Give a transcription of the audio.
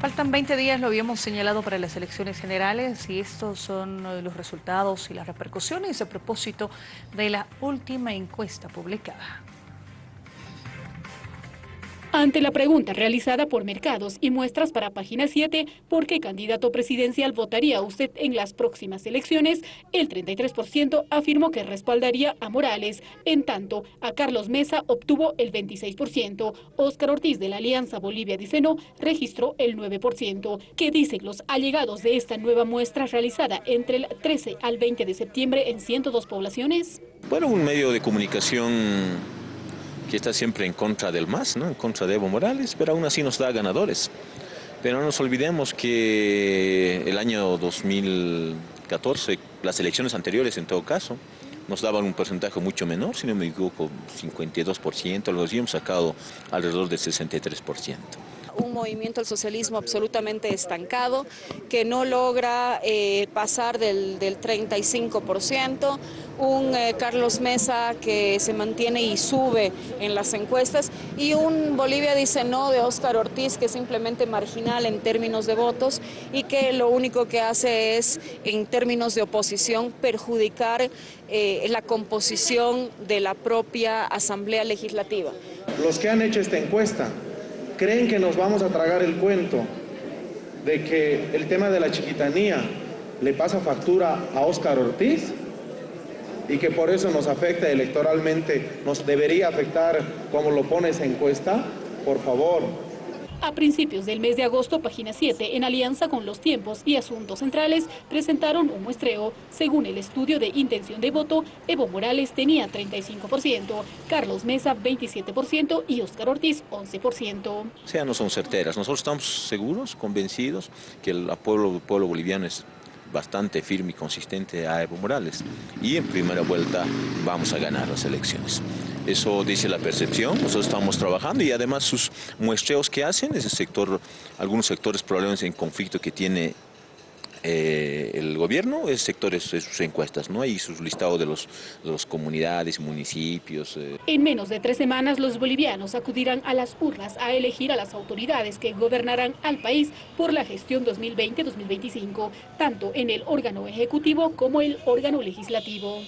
Faltan 20 días, lo habíamos señalado para las elecciones generales y estos son eh, los resultados y las repercusiones a propósito de la última encuesta publicada. Ante la pregunta realizada por Mercados y Muestras para Página 7, ¿por qué candidato presidencial votaría usted en las próximas elecciones? El 33% afirmó que respaldaría a Morales. En tanto, a Carlos Mesa obtuvo el 26%. Óscar Ortiz de la Alianza Bolivia dice no, registró el 9%. ¿Qué dicen los allegados de esta nueva muestra realizada entre el 13 al 20 de septiembre en 102 poblaciones? Bueno, un medio de comunicación que está siempre en contra del MAS, ¿no? en contra de Evo Morales, pero aún así nos da ganadores. Pero no nos olvidemos que el año 2014, las elecciones anteriores en todo caso, nos daban un porcentaje mucho menor, si no me equivoco, 52%, lo habíamos sacado alrededor del 63% un movimiento al socialismo absolutamente estancado, que no logra eh, pasar del, 35%, un eh, Carlos Mesa que se mantiene y sube en las encuestas, y un Bolivia dice no de Óscar Ortiz, que es simplemente marginal en términos de votos y que lo único que hace es, en términos de oposición, perjudicar eh, la composición de la propia Asamblea Legislativa. Los que han hecho esta encuesta ¿Creen que nos vamos a tragar el cuento de que el tema de la chiquitanía le pasa factura a Óscar Ortiz? Y que por eso nos afecta electoralmente, nos debería afectar como lo pone esa encuesta? Por favor, a principios del mes de agosto, Página 7, en alianza con los tiempos y asuntos centrales, presentaron un muestreo. Según el estudio de intención de voto, Evo Morales tenía 35%, Carlos Mesa 27% y Óscar Ortiz 11%. O sea, no son certeras. Nosotros estamos seguros, convencidos que el pueblo, pueblo boliviano es bastante firme y consistente a Evo Morales. Y en primera vuelta vamos a ganar las elecciones. Eso dice la percepción, nosotros estamos trabajando y además sus muestreos que hacen, ese sector, algunos sectores probablemente en conflicto que tiene eh, el gobierno es sectores de sus encuestas, ¿no? Y sus listados de los, los comunidades, municipios. Eh. En menos de tres semanas los bolivianos acudirán a las urnas a elegir a las autoridades que gobernarán al país por la gestión 2020-2025, tanto en el órgano ejecutivo como el órgano legislativo.